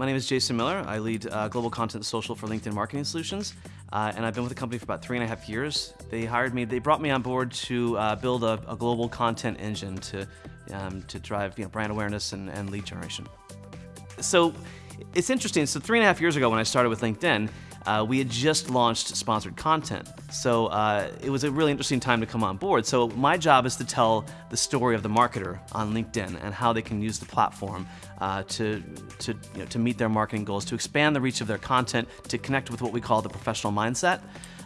My name is Jason Miller. I lead uh, Global Content Social for LinkedIn Marketing Solutions, uh, and I've been with the company for about three and a half years. They hired me, they brought me on board to uh, build a, a, global content engine to, um, to drive you know, brand awareness and, and lead generation. So it's interesting, so three and a half years ago when I started with LinkedIn, uh, we had just launched sponsored content. So uh, it was a really interesting time to come on board. So my job is to tell the story of the marketer on LinkedIn and how they can use the platform uh, to, to, you know, to meet their marketing goals, to expand the reach of their content, to connect with what we call the professional mindset.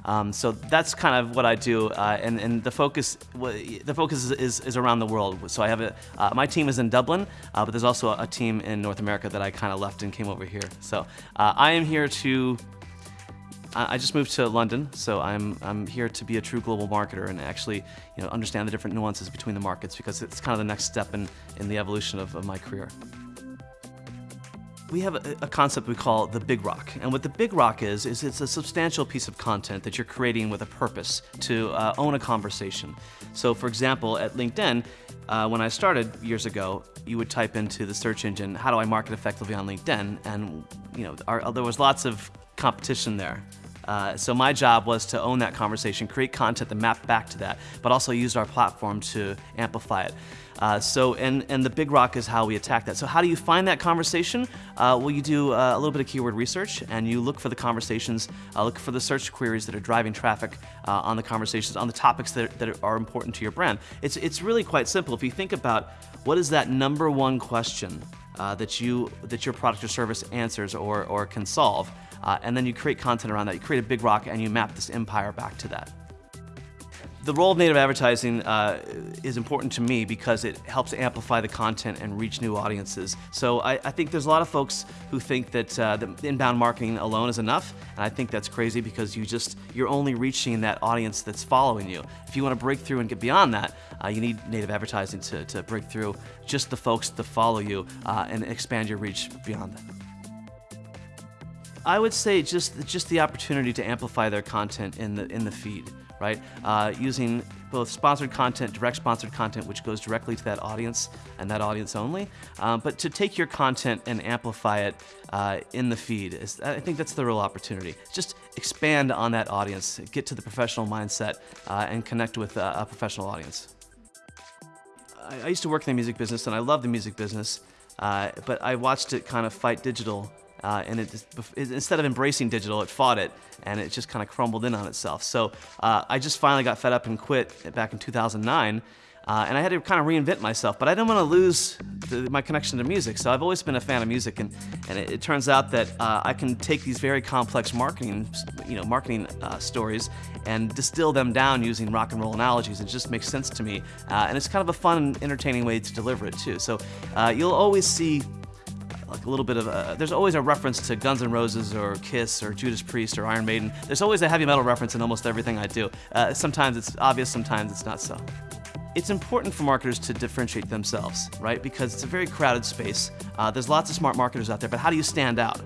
Um, so that's kind of what I do, uh, and, and the focus the focus is, is, is, around the world. So I have a, uh, my team is in Dublin, uh, but there's also a, team in North America that I kind of left and came over here. So uh, I am here to I just moved to London, so I'm, I'm here to be a true global marketer and actually you know, understand the different nuances between the markets because it's kind of the next step in, in the evolution of, of my career. We have a, concept we call the Big Rock. And what the Big Rock is, is it's a substantial piece of content that you're creating with a purpose to uh, own a conversation. So for example, at LinkedIn, uh, when I started years ago, you would type into the search engine, how do I market effectively on LinkedIn? And you know, our, there was lots of competition there. Uh, so my job was to own that conversation, create content that mapped back to that, but also use our platform to amplify it. Uh, so, and, and the big rock is how we attack that. So how do you find that conversation? Uh, well, you do uh, a little bit of keyword research and you look for the conversations, uh, look for the search queries that are driving traffic uh, on the conversations, on the topics that, that are important to your brand. It's, it's really quite simple. If you think about what is that number one question uh, that, you, that your product or service answers or, or can solve, uh, and then you create content around that. You create a big rock and you map this empire back to that. The role of native advertising uh, is important to me because it helps amplify the content and reach new audiences. So I, I think there's a lot of folks who think that, uh, inbound marketing alone is enough, and I think that's crazy because you just, you're only reaching that audience that's following you. If you want to break through and get beyond that, uh, you need native advertising to, to break through just the folks that follow you uh, and expand your reach beyond that. I would say just just the opportunity to amplify their content in the in the feed, right? Uh, using both sponsored content, direct sponsored content, which goes directly to that audience and that audience only, um, but to take your content and amplify it uh, in the feed. Is, I think that's the real opportunity. Just expand on that audience, get to the professional mindset, uh, and connect with a professional audience. I, I, used to work in the music business, and I love the music business, uh, but I watched it kind of fight digital uh, and it just, instead of embracing digital, it fought it, and it just kind of crumbled in on itself. So uh, I just finally got fed up and quit back in 2009, uh, and I had to kind of reinvent myself, but I didn't want to lose the, my connection to music. So I've always been a fan of music, and, and it, it turns out that uh, I can take these very complex marketing, you know, marketing uh, stories and distill them down using rock and roll analogies. It just makes sense to me, uh, and it's kind of a fun, and entertaining way to deliver it too. So you'll always see like a little bit of a, there's always a reference to Guns N' Roses or Kiss or Judas Priest or Iron Maiden. There's always a heavy metal reference in almost everything I do. Uh, sometimes it's obvious, sometimes it's not so. It's important for marketers to differentiate themselves, right? Because it's a very crowded space. Uh, there's lots of smart marketers out there, but how do you stand out?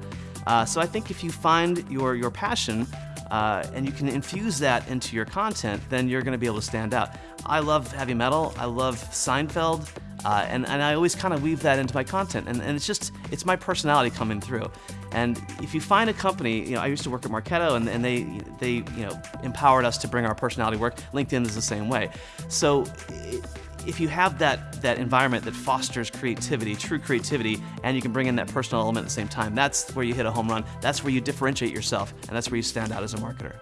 Uh, so I think if you find your, your passion uh, and you can infuse that into your content, then you're gonna be able to stand out. I love heavy metal, I love Seinfeld, uh, and, and I always kind of weave that into my content. And, and it's just, it's my personality coming through. And if you find a company, you know, I used to work at Marketo and, and they, they, you know, empowered us to bring our personality work. LinkedIn is the same way. So if you have that, that environment that fosters creativity, true creativity, and you can bring in that personal element at the same time, that's where you hit a home run. That's where you differentiate yourself, and that's where you stand out as a marketer.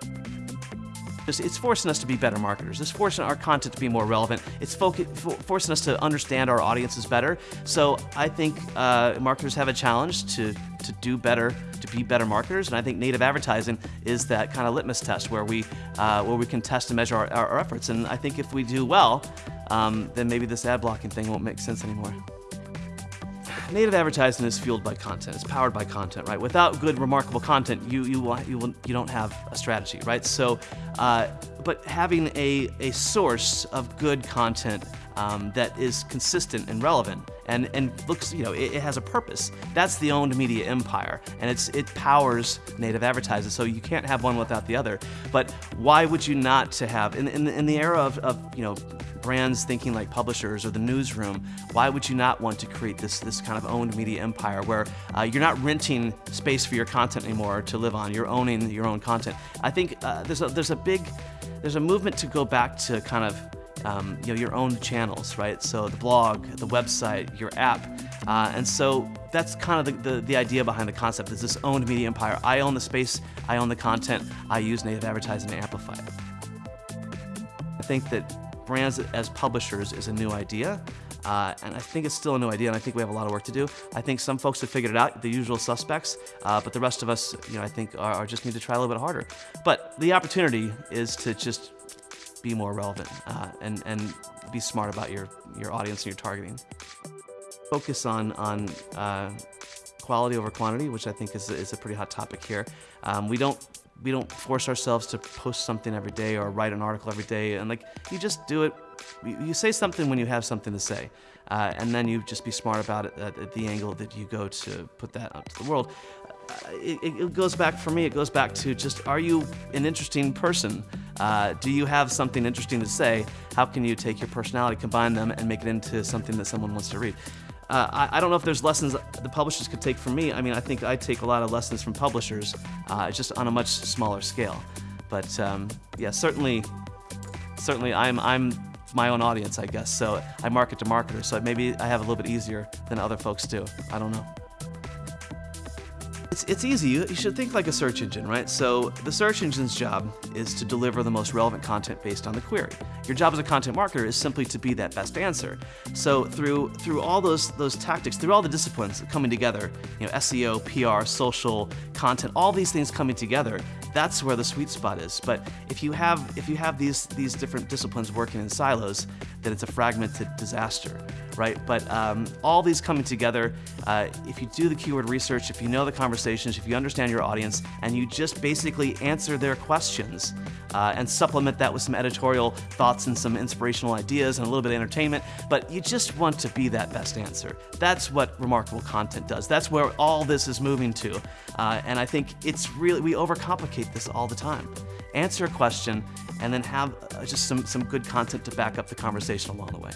It's forcing us to be better marketers. It's forcing our content to be more relevant. It's forcing us to understand our audiences better. So I think uh, marketers have a challenge to, to do better, to be better marketers. And I think native advertising is that kind of litmus test where we, uh, where we can test and measure our, our, efforts. And I think if we do well, um, then maybe this ad blocking thing won't make sense anymore native advertising is fueled by content. It's powered by content, right? Without good, remarkable content, you you you will, you don't have a strategy, right? So, uh, but having a, a source of good content um, that is consistent and relevant and, and looks, you know, it, it, has a purpose. That's the owned media empire, and it's it powers native advertisers, so you can't have one without the other. But why would you not to have, in, in, in the era of, of, you know, brands thinking like publishers or the newsroom, why would you not want to create this, this kind of owned media empire where uh, you're not renting space for your content anymore to live on, you're owning your own content. I think uh, there's, a, there's a big, there's a movement to go back to kind of um, you know, your own channels, right? So the blog, the website, your app. Uh, and so that's kind of the, the, the, idea behind the concept is this owned media empire. I own the space, I own the content, I use native advertising to amplify it. I think that brands as publishers is a new idea. Uh, and I think it's still a new idea, and I think we have a lot of work to do. I think some folks have figured it out, the usual suspects, uh, but the rest of us, you know, I think are, are, just need to try a little bit harder. But the opportunity is to just be more relevant uh, and and be smart about your your audience and your targeting. Focus on on uh, quality over quantity, which I think is is a pretty hot topic here. Um, we don't we don't force ourselves to post something every day or write an article every day. And like, you just do it. You say something when you have something to say. Uh, and then you just be smart about it at, at, the angle that you go to put that out to the world. Uh, it, it, goes back, for me, it goes back to just, are you an interesting person? Uh, do you have something interesting to say? How can you take your personality, combine them, and make it into something that someone wants to read? Uh, I, I, don't know if there's lessons the publishers could take from me. I mean, I think I take a lot of lessons from publishers, uh, just on a much smaller scale. But um, yeah, certainly, certainly I'm, I'm my own audience, I guess. So I market to marketers, so maybe I have a little bit easier than other folks do. I don't know. It's, it's easy. You, you should think like a search engine, right? So the search engine's job is to deliver the most relevant content based on the query. Your job as a content marketer is simply to be that best answer. So through through all those those tactics, through all the disciplines coming together, you know, SEO, PR, social, content, all these things coming together, that's where the sweet spot is. But if you have if you have these these different disciplines working in silos, then it's a fragmented disaster, right? But um, all these coming together, uh, if you do the keyword research, if you know the conversations, if you understand your audience, and you just basically answer their questions uh, and supplement that with some editorial thoughts and some inspirational ideas and a little bit of entertainment, but you just want to be that best answer. That's what remarkable content does. That's where all this is moving to. Uh, and I think it's really, we overcomplicate this all the time. Answer a question and then have uh, just some, some good content to back up the conversation along the way.